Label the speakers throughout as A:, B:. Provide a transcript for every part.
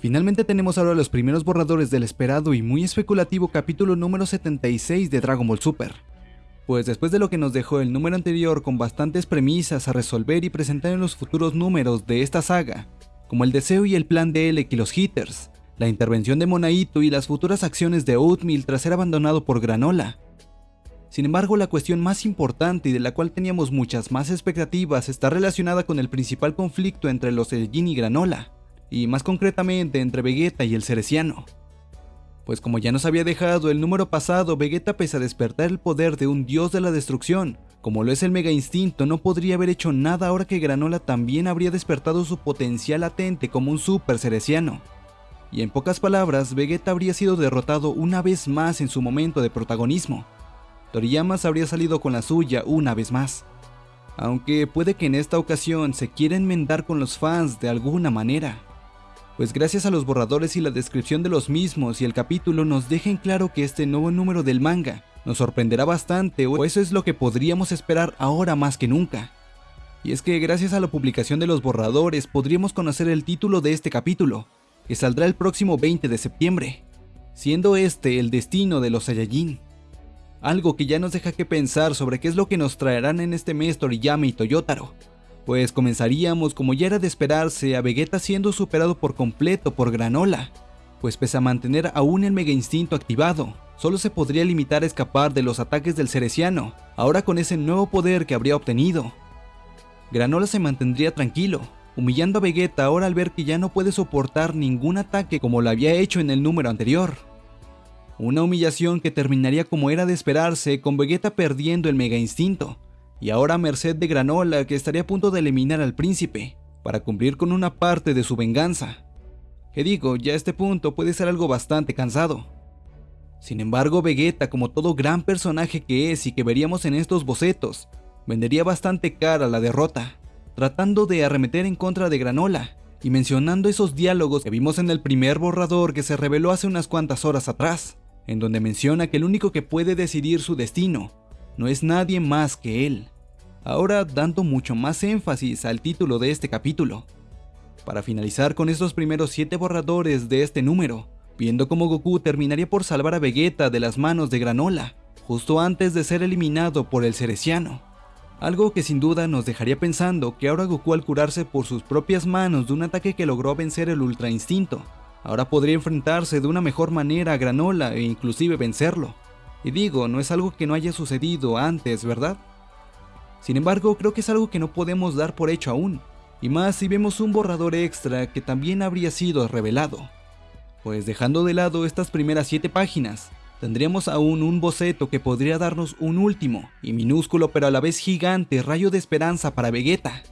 A: Finalmente tenemos ahora los primeros borradores del esperado y muy especulativo capítulo número 76 de Dragon Ball Super. Pues después de lo que nos dejó el número anterior con bastantes premisas a resolver y presentar en los futuros números de esta saga, como el deseo y el plan de Elec y los Hitters, la intervención de Monaito y las futuras acciones de Oatmeal tras ser abandonado por Granola. Sin embargo, la cuestión más importante y de la cual teníamos muchas más expectativas está relacionada con el principal conflicto entre los Saiyajin y Granola, y más concretamente entre Vegeta y el Cereciano. Pues como ya nos había dejado el número pasado, Vegeta pese a despertar el poder de un dios de la destrucción, como lo es el Mega Instinto, no podría haber hecho nada ahora que Granola también habría despertado su potencial latente como un Super Cereciano. Y en pocas palabras, Vegeta habría sido derrotado una vez más en su momento de protagonismo. Toriyama habría salido con la suya una vez más. Aunque puede que en esta ocasión se quiera enmendar con los fans de alguna manera pues gracias a los borradores y la descripción de los mismos y el capítulo nos dejen claro que este nuevo número del manga nos sorprenderá bastante o eso es lo que podríamos esperar ahora más que nunca. Y es que gracias a la publicación de los borradores podríamos conocer el título de este capítulo, que saldrá el próximo 20 de septiembre, siendo este el destino de los Saiyajin. Algo que ya nos deja que pensar sobre qué es lo que nos traerán en este mes Toriyama y Toyotaro, pues comenzaríamos como ya era de esperarse a Vegeta siendo superado por completo por Granola, pues pese a mantener aún el Mega Instinto activado, solo se podría limitar a escapar de los ataques del Cereciano, ahora con ese nuevo poder que habría obtenido. Granola se mantendría tranquilo, humillando a Vegeta ahora al ver que ya no puede soportar ningún ataque como lo había hecho en el número anterior. Una humillación que terminaría como era de esperarse con Vegeta perdiendo el Mega Instinto, y ahora merced de Granola que estaría a punto de eliminar al príncipe, para cumplir con una parte de su venganza. Que digo, ya a este punto puede ser algo bastante cansado. Sin embargo, Vegeta, como todo gran personaje que es y que veríamos en estos bocetos, vendería bastante cara la derrota, tratando de arremeter en contra de Granola, y mencionando esos diálogos que vimos en el primer borrador que se reveló hace unas cuantas horas atrás, en donde menciona que el único que puede decidir su destino no es nadie más que él. Ahora dando mucho más énfasis al título de este capítulo. Para finalizar con estos primeros 7 borradores de este número, viendo cómo Goku terminaría por salvar a Vegeta de las manos de Granola, justo antes de ser eliminado por el Cereciano. Algo que sin duda nos dejaría pensando que ahora Goku al curarse por sus propias manos de un ataque que logró vencer el Ultra Instinto, ahora podría enfrentarse de una mejor manera a Granola e inclusive vencerlo. Y digo, no es algo que no haya sucedido antes, ¿verdad? Sin embargo, creo que es algo que no podemos dar por hecho aún, y más si vemos un borrador extra que también habría sido revelado. Pues dejando de lado estas primeras 7 páginas, tendríamos aún un boceto que podría darnos un último, y minúsculo pero a la vez gigante rayo de esperanza para Vegeta.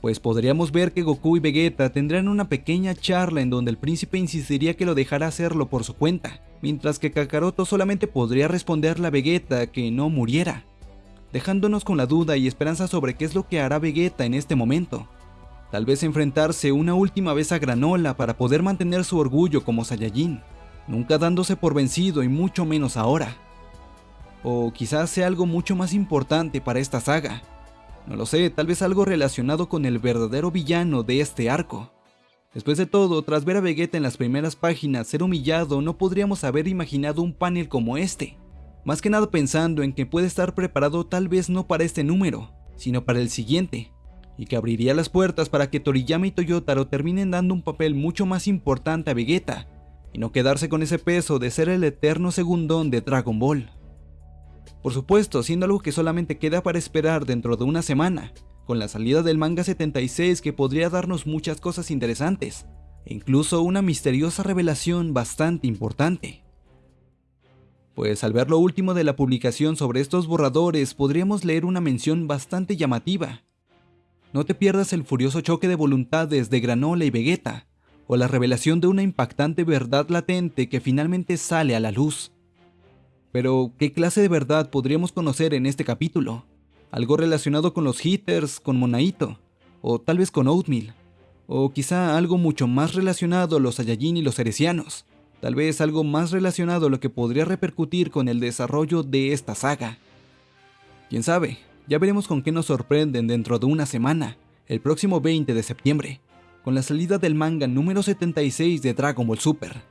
A: Pues podríamos ver que Goku y Vegeta tendrán una pequeña charla en donde el príncipe insistiría que lo dejara hacerlo por su cuenta, mientras que Kakaroto solamente podría responderle a Vegeta que no muriera, dejándonos con la duda y esperanza sobre qué es lo que hará Vegeta en este momento. Tal vez enfrentarse una última vez a Granola para poder mantener su orgullo como Saiyajin, nunca dándose por vencido y mucho menos ahora. O quizás sea algo mucho más importante para esta saga. No lo sé, tal vez algo relacionado con el verdadero villano de este arco. Después de todo, tras ver a Vegeta en las primeras páginas ser humillado, no podríamos haber imaginado un panel como este. Más que nada pensando en que puede estar preparado tal vez no para este número, sino para el siguiente, y que abriría las puertas para que Toriyama y Toyotaro terminen dando un papel mucho más importante a Vegeta, y no quedarse con ese peso de ser el eterno segundón de Dragon Ball. Por supuesto, siendo algo que solamente queda para esperar dentro de una semana, con la salida del manga 76 que podría darnos muchas cosas interesantes, e incluso una misteriosa revelación bastante importante. Pues al ver lo último de la publicación sobre estos borradores podríamos leer una mención bastante llamativa. No te pierdas el furioso choque de voluntades de Granola y Vegeta, o la revelación de una impactante verdad latente que finalmente sale a la luz. Pero, ¿qué clase de verdad podríamos conocer en este capítulo? Algo relacionado con los hitters, con Monaito, o tal vez con Oatmeal, o quizá algo mucho más relacionado a los Saiyajin y los Heresianos, tal vez algo más relacionado a lo que podría repercutir con el desarrollo de esta saga. Quién sabe, ya veremos con qué nos sorprenden dentro de una semana, el próximo 20 de septiembre. con la salida del manga número 76 de Dragon Ball Super,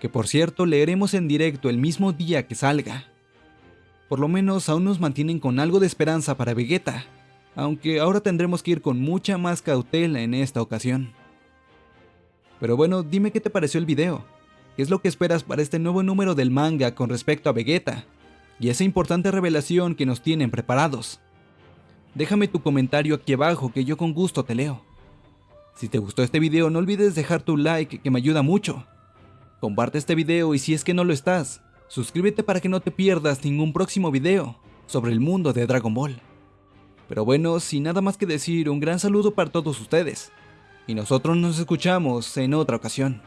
A: que por cierto leeremos en directo el mismo día que salga. Por lo menos aún nos mantienen con algo de esperanza para Vegeta, aunque ahora tendremos que ir con mucha más cautela en esta ocasión. Pero bueno, dime qué te pareció el video, qué es lo que esperas para este nuevo número del manga con respecto a Vegeta, y esa importante revelación que nos tienen preparados. Déjame tu comentario aquí abajo que yo con gusto te leo. Si te gustó este video no olvides dejar tu like que me ayuda mucho. Comparte este video y si es que no lo estás, suscríbete para que no te pierdas ningún próximo video sobre el mundo de Dragon Ball. Pero bueno, sin nada más que decir, un gran saludo para todos ustedes. Y nosotros nos escuchamos en otra ocasión.